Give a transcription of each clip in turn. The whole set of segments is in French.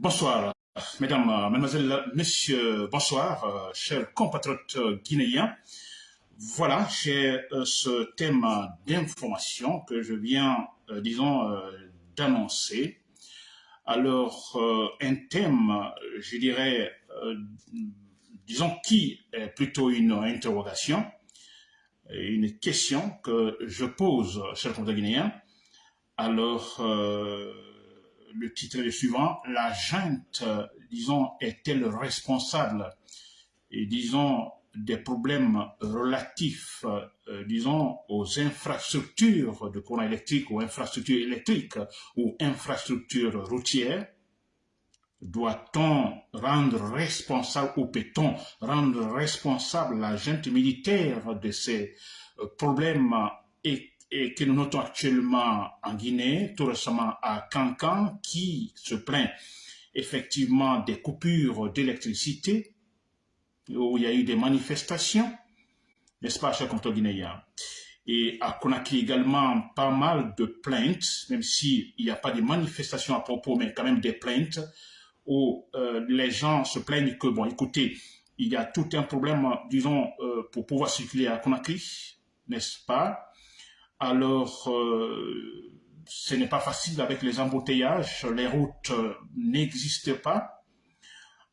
Bonsoir, mesdames, mademoiselles, messieurs, bonsoir, chers compatriotes guinéens. Voilà, j'ai ce thème d'information que je viens, disons, d'annoncer. Alors, un thème, je dirais, disons, qui est plutôt une interrogation, une question que je pose, chers compatriotes guinéens. Alors, le titre est suivant, la junte, disons, est-elle responsable, disons, des problèmes relatifs, euh, disons, aux infrastructures de courant électrique, ou infrastructures électriques, ou infrastructures routières, doit-on rendre responsable, ou peut-on rendre responsable la junte militaire de ces euh, problèmes et et que nous notons actuellement en Guinée, tout récemment à Cancan, qui se plaint effectivement des coupures d'électricité, où il y a eu des manifestations, n'est-ce pas, chers comptes guinéens Et à Conakry également, pas mal de plaintes, même s'il n'y a pas de manifestations à propos, mais quand même des plaintes, où euh, les gens se plaignent que, bon, écoutez, il y a tout un problème, disons, euh, pour pouvoir circuler à Conakry, n'est-ce pas? Alors, euh, ce n'est pas facile avec les embouteillages, les routes euh, n'existent pas.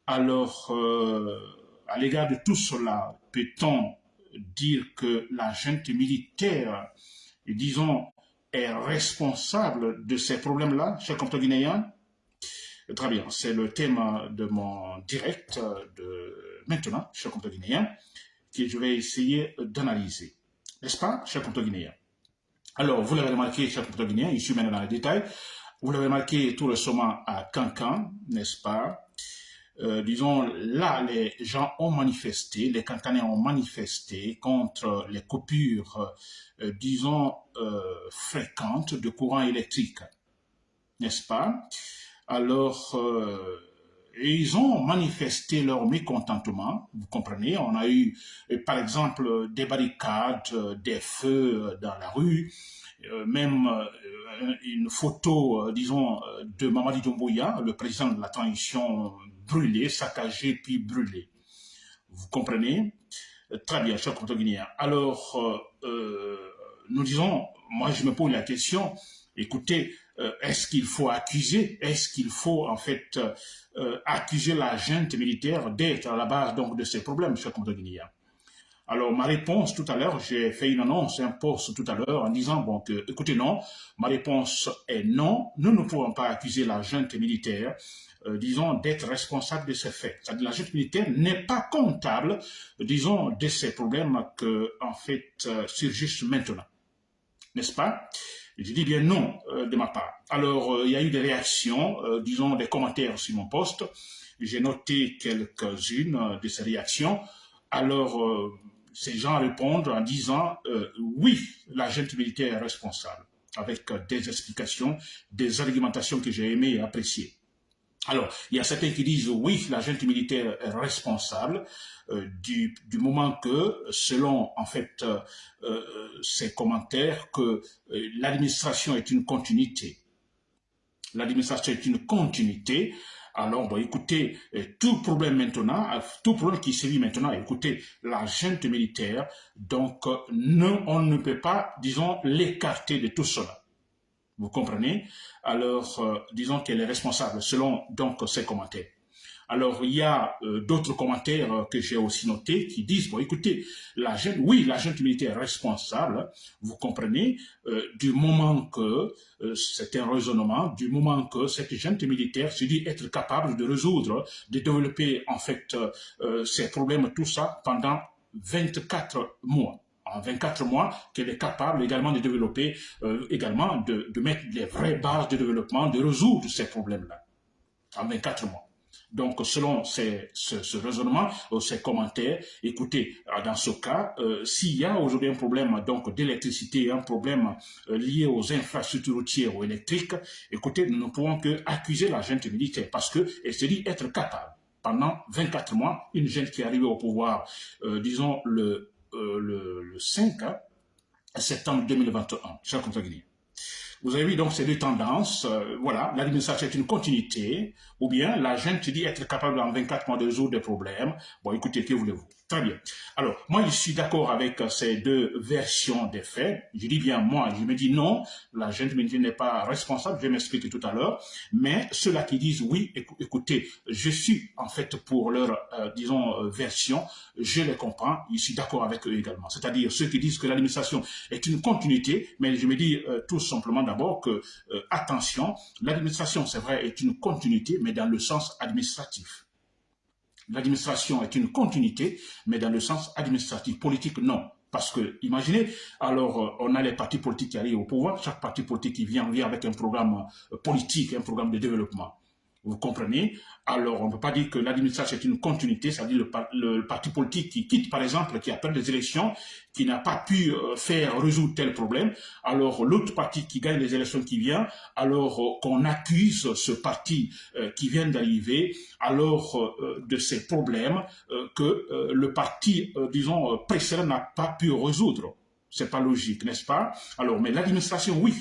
Alors, euh, à l'égard de tout cela, peut-on dire que la junte militaire, disons, est responsable de ces problèmes-là, chers guinéens Très bien, c'est le thème de mon direct de maintenant, chers guinéens, que je vais essayer d'analyser. N'est-ce pas, chers guinéens alors, vous l'avez remarqué, chers Guinéens, je suis maintenant dans les détails. Vous l'avez remarqué tout récemment à Cancan, n'est-ce pas? Euh, disons, là, les gens ont manifesté, les Cancanais ont manifesté contre les coupures, euh, disons, euh, fréquentes de courant électrique, n'est-ce pas? Alors, et ils ont manifesté leur mécontentement, vous comprenez, on a eu par exemple des barricades, euh, des feux euh, dans la rue, euh, même une photo, disons, de Mamadi Doumbouya, le président de la transition, brûlé, saccagé puis brûlé. Vous comprenez? Très bien, cher Guinéen. Alors, nous disons, moi je me pose la question, écoutez, est-ce qu'il faut accuser, est-ce qu'il faut en fait euh, accuser la junte militaire d'être à la base de ces problèmes, cher compte guinéen. Alors, ma réponse tout à l'heure, j'ai fait une annonce, un post tout à l'heure en disant, écoutez, non, ma réponse est non, nous ne pouvons pas accuser la junte militaire, euh, disons, d'être responsable de ces faits. La junte militaire n'est pas comptable, disons, de ces problèmes que, en fait, euh, surgissent maintenant. N'est-ce pas? Je dis bien non euh, de ma part. Alors, euh, il y a eu des réactions, euh, disons des commentaires sur mon poste. J'ai noté quelques-unes de ces réactions. Alors, ces gens répondent en disant oui, la junte militaire est responsable, avec des explications, des argumentations que j'ai aimées et appréciées. Alors, il y a certains qui disent oui, la junte militaire est responsable euh, du, moment que, selon en fait euh, euh, ces commentaires, que l'administration est une continuité. L'administration est une continuité. Alors, bon, écoutez, tout problème maintenant, tout problème qui se vit maintenant, écoutez, la junte militaire, donc, on ne peut pas, disons, l'écarter de tout cela. Vous comprenez? Alors, euh, disons qu'elle est responsable selon donc ses commentaires. Alors, il y a euh, d'autres commentaires euh, que j'ai aussi notés qui disent, bon, écoutez, la jeune, oui, la jeune militaire est responsable, vous comprenez, du moment que, c'est un raisonnement, du moment que cette jeune militaire se dit être capable de résoudre, de développer, en fait, ces problèmes, tout ça, pendant 24 mois en 24 mois qu'elle est capable également de développer, euh, également de, mettre les vraies bases de développement, de résoudre ces problèmes-là en 24 mois. Donc, selon ce, raisonnement, euh, ces commentaires, écoutez, euh, dans ce cas, s'il y a aujourd'hui un problème donc d'électricité, un problème lié aux infrastructures routières ou électriques, écoutez, nous ne pouvons que accuser la junte militaire parce qu'elle se dit être capable. Pendant 24 mois, une jeune qui est arrivée au pouvoir, disons, le euh, le, 5 septembre 2021, cher Vous avez vu donc ces deux tendances. Euh, voilà, l'administration est une continuité, ou bien la gente dit être capable en 24 mois de résoudre des problèmes. Bon, écoutez, que voulez-vous? Très bien. Alors, moi, je suis d'accord avec ces deux versions des faits. Je dis bien moi, je me dis non, la gente n'est pas responsable, je vais m'expliquer tout à l'heure. Mais ceux-là qui disent oui, écoutez, je suis en fait pour leur, euh, disons, euh, version, je les comprends, je suis d'accord avec eux également. C'est-à-dire ceux qui disent que l'administration est une continuité, mais je me dis tout simplement d'abord que, euh, attention, l'administration, c'est vrai, est une continuité, mais dans le sens administratif. L'administration est une continuité, mais dans le sens administratif. Politique, non. Parce que, imaginez, alors euh, on a les partis politiques qui arrivent au pouvoir, chaque parti politique qui vient, vient avec un programme euh, politique, un programme de développement. Vous comprenez? Alors, on ne peut pas dire que l'administration est une continuité, c'est-à-dire le, parti politique qui quitte, par exemple, qui a perdu des élections, qui n'a pas pu euh, faire résoudre tel problème, alors l'autre parti qui gagne les élections qui vient, alors euh, qu'on accuse ce parti euh, qui vient d'arriver, alors de ces problèmes que le parti, disons, précédent n'a pas pu résoudre. C'est pas logique, n'est-ce pas? Alors, mais l'administration, oui,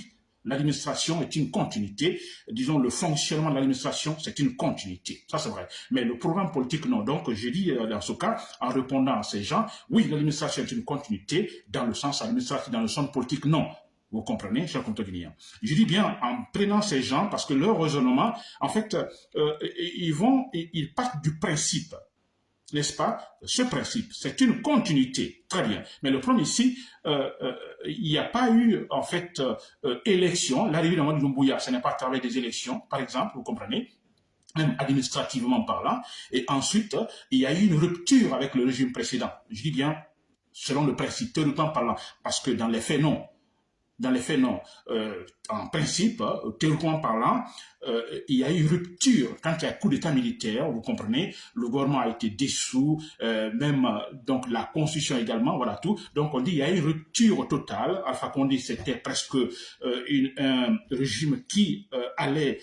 L'administration est une continuité. Disons, le fonctionnement de l'administration, c'est une continuité. Ça, c'est vrai. Mais le programme politique, non. Donc, j'ai dit euh, dans ce cas, en répondant à ces gens, oui, l'administration est une continuité dans le sens administratif, dans le sens politique, non. Vous comprenez, cher Guinéen Je dis bien en prenant ces gens, parce que leur raisonnement, en fait, euh, ils vont, ils partent du principe n'est-ce pas? Ce principe, c'est une continuité, très bien. Mais le problème ici, euh, euh, il n'y a pas eu, en fait, euh, élection. L'arrivée de Doumbouya, ce n'est pas à travers des élections, par exemple, vous comprenez même administrativement parlant. Et ensuite, il y a eu une rupture avec le régime précédent. Je dis bien, selon le principe, théoriquement parlant, parce que dans les faits, non. Dans les faits, non. En principe, théoriquement parlant, euh, il y a eu rupture quand il y a coup d'état militaire, vous comprenez, le gouvernement a été dissous, euh, même euh, donc la constitution également, voilà tout. Donc on dit il y a eu rupture totale. Alpha Condé c'était presque un régime qui allait,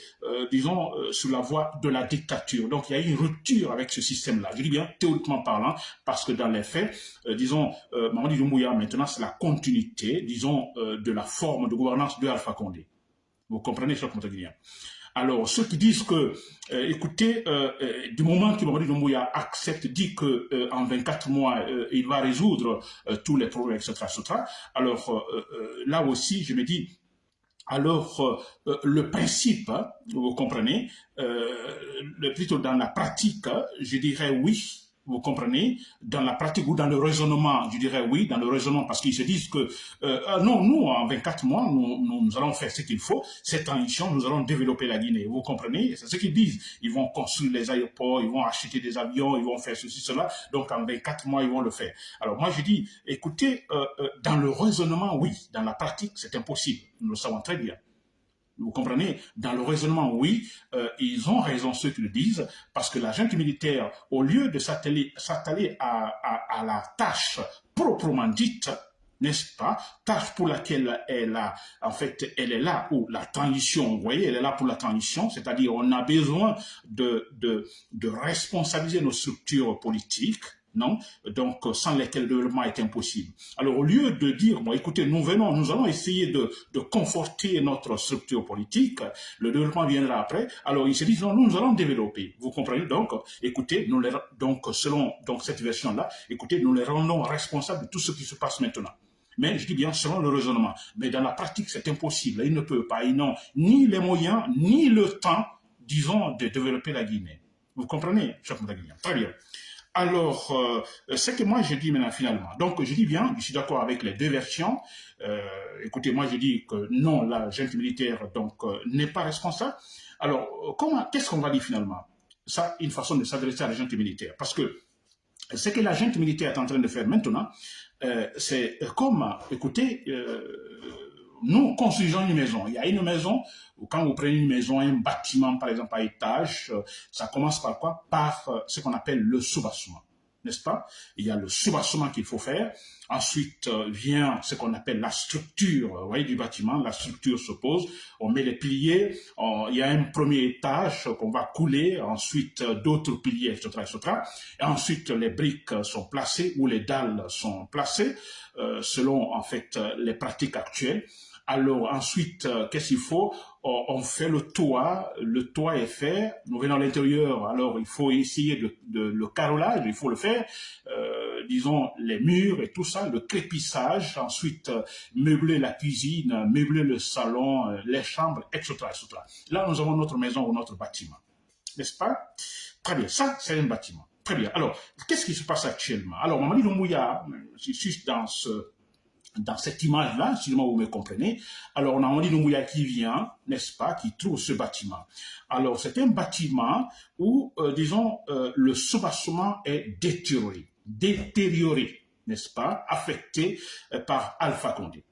disons, sous la voie de la dictature. Donc il y a eu une rupture avec ce système-là. Je dis bien théoriquement parlant, parce que dans les faits, disons, Mamadi Doumbouya maintenant c'est la continuité, disons, de la forme de gouvernance de Alpha Condé. Vous comprenez, cher Montaguilien alors, ceux qui disent que, euh, écoutez, euh, euh, du moment que Mamadi Doumbouya accepte, dit que en 24 mois, il va résoudre tous les problèmes, etc., etc., alors là aussi, je me dis, alors le principe, hein, vous comprenez, plutôt dans la pratique, je dirais oui, vous comprenez Dans la pratique ou dans le raisonnement, je dirais oui, dans le raisonnement, parce qu'ils se disent que euh, ah non, nous, en 24 mois, nous, nous, allons faire ce qu'il faut, cette transition, nous allons développer la Guinée. Vous comprenez C'est ce qu'ils disent. Ils vont construire les aéroports, ils vont acheter des avions, ils vont faire ceci, cela. Donc, en 24 mois, ils vont le faire. Alors, moi, je dis, écoutez, euh, euh, dans le raisonnement, oui. Dans la pratique, c'est impossible. Nous le savons très bien. Vous comprenez? Dans le raisonnement, oui, euh, ils ont raison ceux qui le disent, parce que la junte militaire, au lieu de s'atteler à, la tâche proprement dite, n'est-ce pas? Tâche pour laquelle elle en fait, elle est là où la transition, vous voyez, elle est là pour la transition, c'est-à-dire on a besoin de responsabiliser nos structures politiques, non Donc, sans lesquels le développement est impossible. Alors, au lieu de dire, bon, écoutez, nous venons, nous allons essayer de, de conforter notre structure politique, le développement viendra après, alors ils se disent, non, nous allons développer. Vous comprenez Donc, écoutez, nous les, donc, selon donc, cette version-là, écoutez, nous les rendons responsables de tout ce qui se passe maintenant. Mais je dis bien selon le raisonnement. Mais dans la pratique, c'est impossible. Ils ne peuvent pas. Ils n'ont ni les moyens, ni le temps, disons, de développer la Guinée. Vous comprenez, cher Très bien. Alors, euh, ce que moi je dis maintenant finalement, donc je dis bien, je suis d'accord avec les deux versions. Euh, écoutez, moi je dis que non, la junte militaire donc euh, n'est pas responsable. Alors, comment, qu'est-ce qu'on va dire finalement? Ça, une façon de s'adresser à la junte militaire, parce que ce que la junte militaire est en train de faire maintenant, c'est comme, écoutez, nous construisons une maison. Il y a une maison, quand vous prenez une maison, un bâtiment, par exemple, à étage, euh, ça commence par quoi? Par euh, ce qu'on appelle le soubassement n'est-ce pas? Il y a le soubassement qu'il faut faire. Ensuite euh, vient ce qu'on appelle la structure voyez, du bâtiment. La structure se pose, on met les piliers, il y a un premier étage qu'on va couler, ensuite d'autres piliers, etc., etc. Et ensuite les briques sont placées ou les dalles sont placées selon en fait les pratiques actuelles. Alors ensuite, euh, qu'est-ce qu'il faut? On fait le toit, le toit est fait, nous venons à l'intérieur, alors il faut essayer de, le carrelage, il faut le faire, euh, disons les murs et tout ça, le crépissage, ensuite euh, meubler la cuisine, meubler le salon, les chambres, etc.. Là, nous avons notre maison ou notre bâtiment, n'est-ce pas? Très bien, ça c'est un bâtiment. Très bien. Alors, qu'est-ce qui se passe actuellement? Alors, Mamadi Lumouya, je suis dans ce dans cette image-là, si vous me comprenez, alors on a Mamadi Lumouya qui vient, n'est-ce pas, qui trouve ce bâtiment. Alors, c'est un bâtiment où, euh, disons, euh, le soubassement est détérioré, détérioré, n'est-ce pas, affecté euh, par Alpha Condé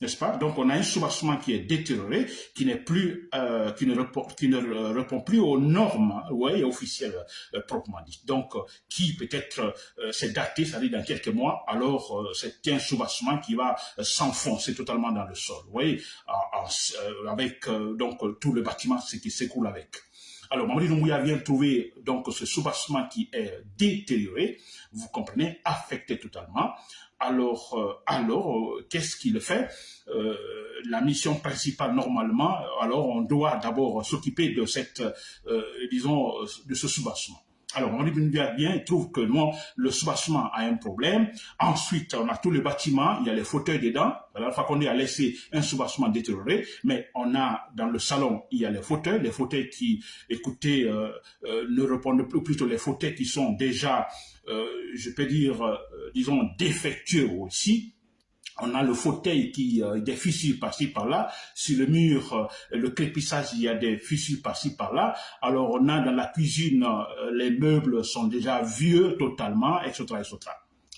n'est-ce pas? Donc on a un soubassement qui est détérioré, qui n'est plus, euh, qui, ne répond, qui ne répond plus aux normes ouais, officielles euh, proprement dit. Donc qui peut-être euh, s'est daté, ça dit dans quelques mois, alors c'est un soubassement qui va s'enfoncer totalement dans le sol. Avec donc tout le bâtiment, ce qui s'écoule avec. Alors, Mamadi Doumbouya vient trouver donc ce soubassement qui est détérioré, vous comprenez, affecté totalement. Alors, euh, alors euh, qu'est-ce qu'il fait euh, La mission principale, normalement, alors on doit d'abord s'occuper de cette, disons, de ce soubassement. Alors, on dit bien, il trouve que non, le soubassement a un problème. Ensuite, on a tous les bâtiments, il y a les fauteuils dedans. Alors, qu'on a laissé un soubassement détérioré, mais on a dans le salon, il y a les fauteuils, les fauteuils qui, écoutez, ne répondent plus, plutôt les fauteuils qui sont déjà euh, je peux dire, euh, disons, défectueux aussi. On a le fauteuil qui euh, des fissures par-ci par-là. Sur le mur, le crépissage, il y a des fissures par-ci par-là. Alors on a dans la cuisine, les meubles sont déjà vieux totalement, etc.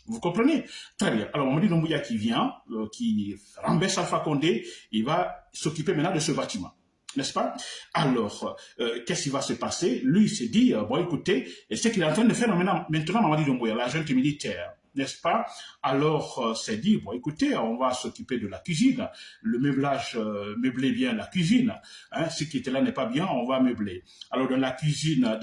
Vous comprenez? Très bien. Alors, Mamadi Doumbouya qui vient, qui renverse Alpha Condé, il va s'occuper maintenant de ce bâtiment n'est-ce pas? Alors, euh, qu'est-ce qui va se passer? Lui, il s'est dit, euh, bon, écoutez, ce qu'il est en train de faire maintenant, maintenant Mamadi Doumbouya, l'agent militaire, n'est-ce pas? Alors, euh, c'est dit, bon, écoutez, on va s'occuper de la cuisine. Le meublage, euh, meubler bien la cuisine. Hein, ce qui était là n'est pas bien, on va meubler. Alors, dans la cuisine,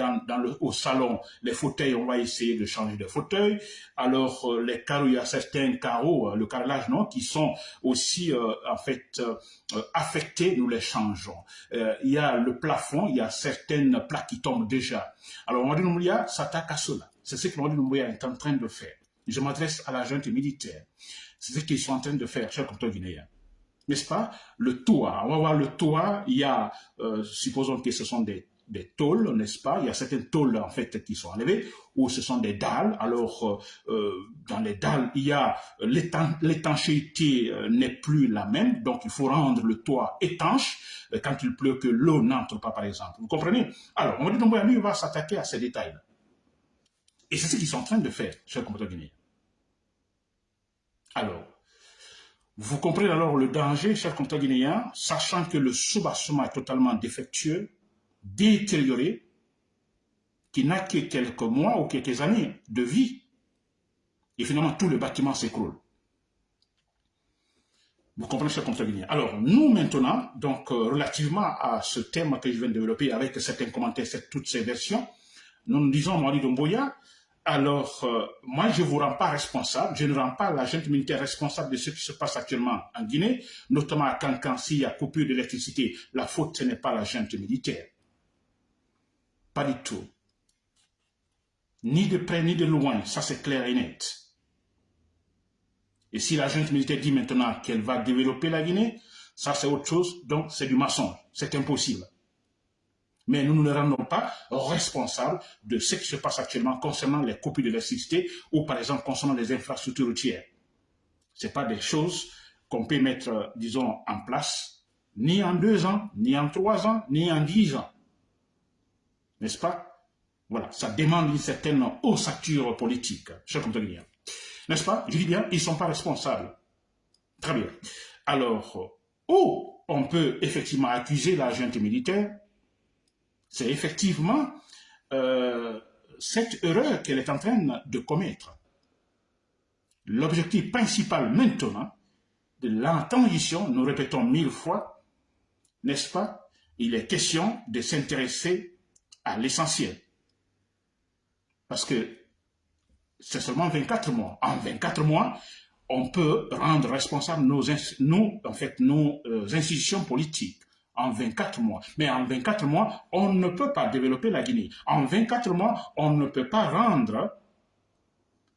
au salon, les fauteuils, on va essayer de changer de fauteuil. Alors, euh, les carreaux, il y a certains carreaux, le carrelage, non, qui sont aussi, en fait, affectés, nous les changeons. il y a le plafond, il y a certaines plaques qui tombent déjà. Alors, Mamadi Doumbouya s'attaque à cela. C'est ce que Doumbouya est en train de faire je m'adresse à la junte militaire. C'est ce qu'ils sont en train de faire, chers compteurs guinéens. N'est-ce pas? Le toit, on va voir le toit, il y a, euh, supposons que ce sont des, des tôles, n'est-ce pas? Il y a certaines tôles, en fait, qui sont enlevées, ou ce sont des dalles. Alors, euh, euh, dans les dalles, il y a l'étanchéité n'est plus la même, donc il faut rendre le toit étanche quand il pleut, que l'eau n'entre pas, par exemple. Vous comprenez? Alors, on va dire, lui, va s'attaquer à ces détails-là. Et c'est ce qu'ils sont en train de faire, chers compatriotes guinéens. Alors, vous comprenez alors le danger, chers compatriotes guinéens, sachant que le soubassement est totalement défectueux, détérioré, qui n'a que quelques mois ou quelques années de vie. Et finalement, tout le bâtiment s'écroule. Vous comprenez, chers compatriotes guinéens. Alors, nous maintenant, donc, euh, relativement à ce thème que je viens de développer avec certains commentaires, toutes ces versions, nous nous disons, Marie Domboya, alors, euh, moi, je ne vous rends pas responsable, je ne rends pas la junte militaire responsable de ce qui se passe actuellement en Guinée, notamment à Cancan, s'il y a coupure d'électricité. La faute, ce n'est pas la junte militaire. Pas du tout. Ni de près, ni de loin, ça c'est clair et net. Et si la junte militaire dit maintenant qu'elle va développer la Guinée, ça c'est autre chose, donc c'est du maçon, c'est impossible. Mais nous ne nous rendons pas responsables de ce qui se passe actuellement concernant les copies de l'électricité ou par exemple concernant les infrastructures routières. Ce pas des choses qu'on peut mettre, disons, en place ni en deux ans, ni en trois ans, ni en dix ans. N'est-ce pas? Voilà, ça demande une certaine ossature politique, cher compagnon. N'est-ce pas? Je dis bien, ils ne sont pas responsables. Très bien. Alors, où on peut effectivement accuser la militaire c'est effectivement euh, cette erreur qu'elle est en train de commettre. L'objectif principal maintenant de la nous répétons mille fois, n'est-ce pas Il est question de s'intéresser à l'essentiel. Parce que c'est seulement 24 mois. En 24 mois, on peut rendre responsables nos euh, institutions politiques en 24 mois. Mais en 24 mois, on ne peut pas développer la Guinée. En 24 mois, on ne peut pas rendre,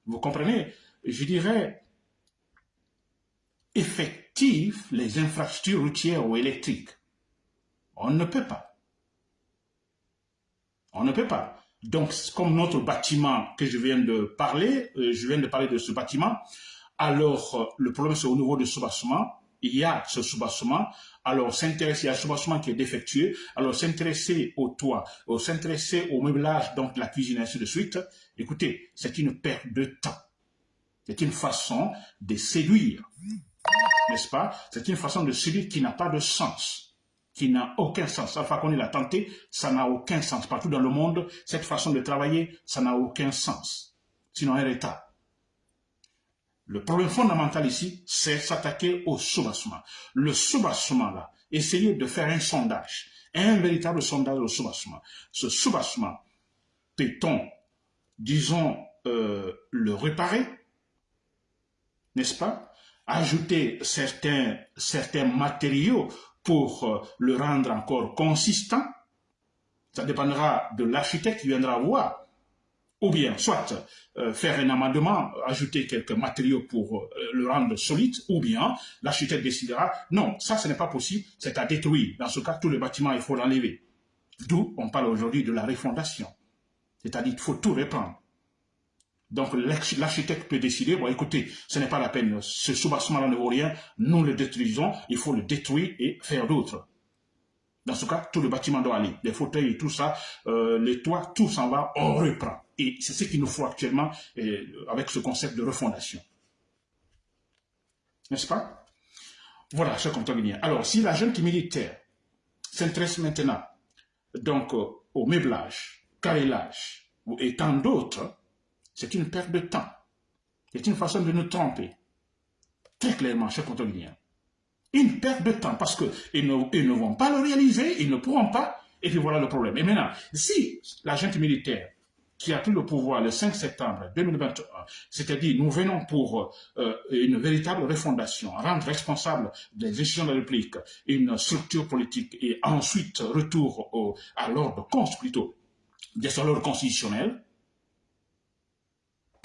vous comprenez, je dirais, effectives les infrastructures routières ou électriques. On ne peut pas. On ne peut pas. Donc, comme notre bâtiment que je viens de parler, euh, je viens de parler de ce bâtiment, alors euh, le problème c'est au niveau du soubassement, il y a ce soubassement, alors s'intéresser à ce soubassement qui est défectueux, alors s'intéresser au toit, s'intéresser au meublage, donc la cuisine, ainsi de suite, écoutez, c'est une perte de temps. C'est une façon de séduire, n'est-ce pas? C'est une façon de séduire qui n'a pas de sens qui n'a aucun sens. Alpha Condé l'a tenté, ça n'a aucun sens. Partout dans le monde, cette façon de travailler, ça n'a aucun sens. Sinon, un état. Le problème fondamental ici, c'est s'attaquer au soubassement. Le soubassement, là, essayer de faire un sondage, un véritable sondage au soubassement. Ce soubassement, peut-on, disons, euh, le réparer, n'est-ce pas? Ajouter certains, certains matériaux pour euh, le rendre encore consistant, ça dépendra de l'architecte qui viendra voir, ou bien soit euh, faire un amendement, ajouter quelques matériaux pour euh, le rendre solide, ou bien l'architecte décidera, non, ça ce n'est pas possible, c'est à détruire. Dans ce cas, tout le bâtiment, il faut l'enlever. D'où on parle aujourd'hui de la refondation. C'est-à-dire qu'il faut tout reprendre. Donc l'architecte peut décider, bon écoutez, ce n'est pas la peine, ce soubassement-là ne vaut rien, nous le détruisons, il faut le détruire et faire d'autres. Dans ce cas, tout le bâtiment doit aller, les fauteuils et tout ça, euh, les toits, tout s'en va, on reprend. Et c'est ce qu'il nous faut actuellement euh, avec ce concept de refondation. N'est-ce pas? Voilà, cher comptabilien. Alors, si la jeune militaire s'intéresse maintenant donc euh, au meublage, carrelage et tant d'autres, c'est une perte de temps. C'est une façon de nous tromper. Très clairement, chers contrôleurs. Une perte de temps parce qu'ils ne, ils ne vont pas le réaliser, ils ne pourront pas, et puis voilà le problème. Et maintenant, si l'agent militaire qui a pris le pouvoir le 5 septembre 2021, c'est-à-dire nous venons pour euh, une véritable refondation, rendre responsable des décisions de la République une structure politique et ensuite retour au, à l'ordre plutôt des l'ordre constitutionnel,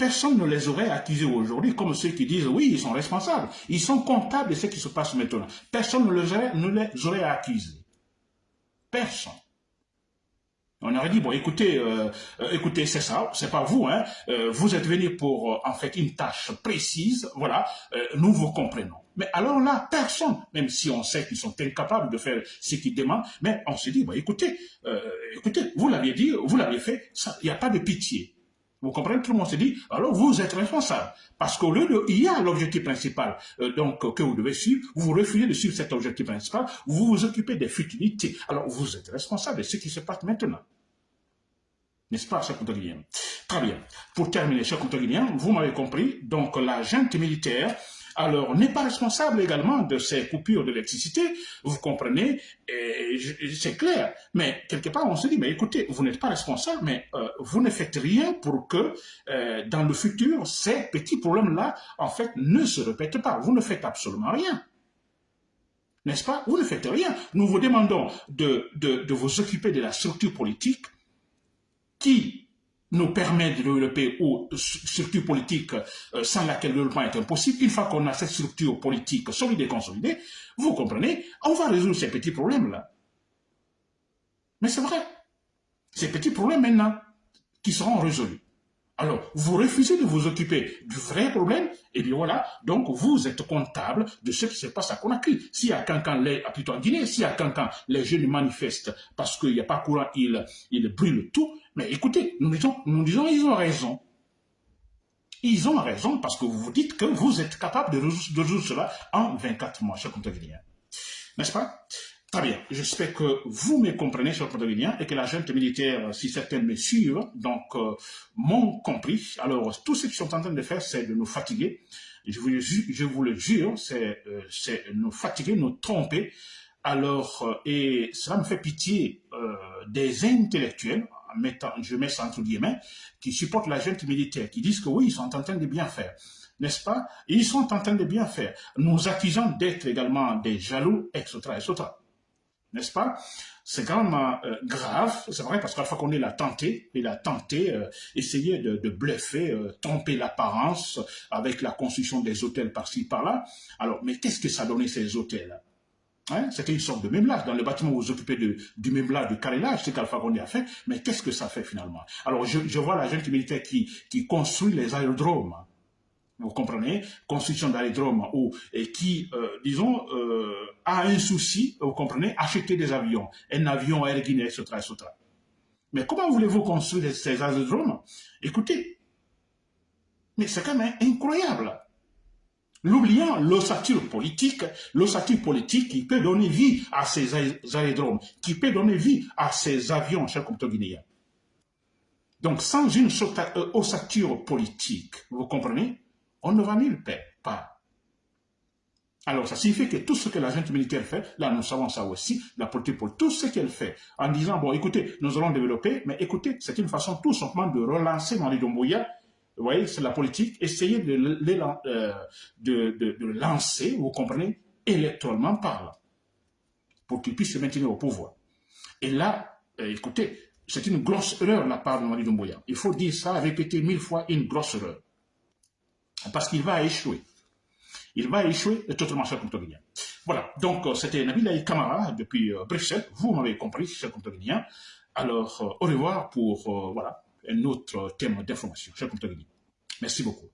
Personne ne les aurait accusés aujourd'hui comme ceux qui disent oui, ils sont responsables. Ils sont comptables de ce qui se passe maintenant. Personne ne les aurait accusés. Personne. On aurait dit, bon, écoutez, euh, euh, écoutez, c'est ça, c'est pas vous, hein, euh, vous êtes venu pour, en fait, une tâche précise, voilà, nous vous comprenons. Mais alors là, personne, même si on sait qu'ils sont incapables de faire ce qu'ils demandent, mais on se dit, bon, écoutez, écoutez, vous l'aviez dit, vous l'avez fait, il n'y a pas de pitié. Vous comprenez Tout le monde se dit, alors vous êtes responsable. Parce qu'au lieu de, il y a l'objectif principal euh, donc que vous devez suivre, vous refusez de suivre cet objectif principal, vous vous occupez des futilités. Alors vous êtes responsable de ce qui se passe maintenant. N'est-ce pas, cher Très bien. Pour terminer, cher vous m'avez compris, donc la junte militaire alors n'est pas responsable également de ces coupures d'électricité, vous comprenez, c'est clair. Mais quelque part, on se dit, mais écoutez, vous n'êtes pas responsable, mais euh, vous ne faites rien pour que euh, dans le futur, ces petits problèmes-là, en fait, ne se répètent pas. Vous ne faites absolument rien. N'est-ce pas? Vous ne faites rien. Nous vous demandons de, de vous occuper de la structure politique qui nous permet de développer une structure politique euh, sans laquelle le développement est impossible, une fois qu'on a cette structure politique solide et consolidée, vous comprenez, on va résoudre ces petits problèmes-là. Mais c'est vrai. Ces petits problèmes maintenant qui seront résolus. Alors, vous refusez de vous occuper du vrai problème, et bien voilà, donc vous êtes comptable de ce qui se passe à Conakry. Si à Cancan, les, plutôt en Guinée, si à Cancan, les jeunes manifestent parce qu'il n'y a pas courant, ils, ils brûlent tout, mais écoutez, nous disons, nous disons, ils ont raison. Ils ont raison parce que vous vous dites que vous êtes capable de résoudre, cela en 24 mois, cher Contavilien. N'est-ce pas? Très bien. J'espère que vous me comprenez, cher Contavilien, et que la junte militaire, si certains me suivent, donc, euh, m'ont compris. Alors, tout ce qu'ils sont en train de faire, c'est de nous fatiguer. Je vous, le jure, c'est euh, nous fatiguer, nous tromper. Alors, euh, et cela me fait pitié des intellectuels, je mets ça entre guillemets, qui supportent la junte militaire, qui disent que oui, ils sont en train de bien faire n'est-ce pas? Ils sont en train de bien faire. Nous accusons d'être également des jaloux, etc., etc. N'est-ce pas? C'est quand même euh, grave, c'est vrai, parce qu'à la fois qu'on est l'a tenté, il a tenté, euh, essayer de, bluffer, euh, tromper l'apparence avec la construction des hôtels par-ci, par-là. Alors, mais qu'est-ce que ça donnait ces hôtels? Hein? C'était une sorte de mémelage. Dans le bâtiment vous occupez de, du mémelage, du carrelage, c'est qu'Alpha Condé a fait. Mais qu'est-ce que ça fait finalement? Alors, je, vois la militaire qui, qui construit les aérodromes vous comprenez, construction d'aérodromes ou et qui, euh, disons, euh, a un souci, vous comprenez, acheter des avions, un avion Air Guinée, etc., etc. Mais comment voulez-vous construire ces aérodromes? Écoutez, mais c'est quand même incroyable. L'oubliant l'ossature politique, l'ossature politique qui peut donner vie à ces aérodromes, qui peut donner vie à ces avions, chers compatriotes guinéens. Donc, sans une euh, ossature politique, vous comprenez, on ne va nulle part. Alors, ça signifie que tout ce que la militaire fait, là, nous savons ça aussi, la politique pour tout ce qu'elle fait, en disant, bon, écoutez, nous allons développer, mais écoutez, c'est une façon tout simplement de relancer Mali Doumbouya, vous voyez, c'est la politique, essayer de, euh, de, lancer, vous comprenez, électoralement parlant, pour qu'il puisse se maintenir au pouvoir. Et là, euh, écoutez, c'est une grosse erreur de la part de Mali Doumbouya. Il faut dire ça, répéter mille fois, une grosse erreur parce qu'il va échouer. Il va échouer totalement, cher Guinéen. Voilà, donc euh, c'était Nabil Kamara depuis Bruxelles. Vous m'avez compris, cher Guinéen. Alors, au revoir pour voilà, un autre thème d'information. Merci beaucoup.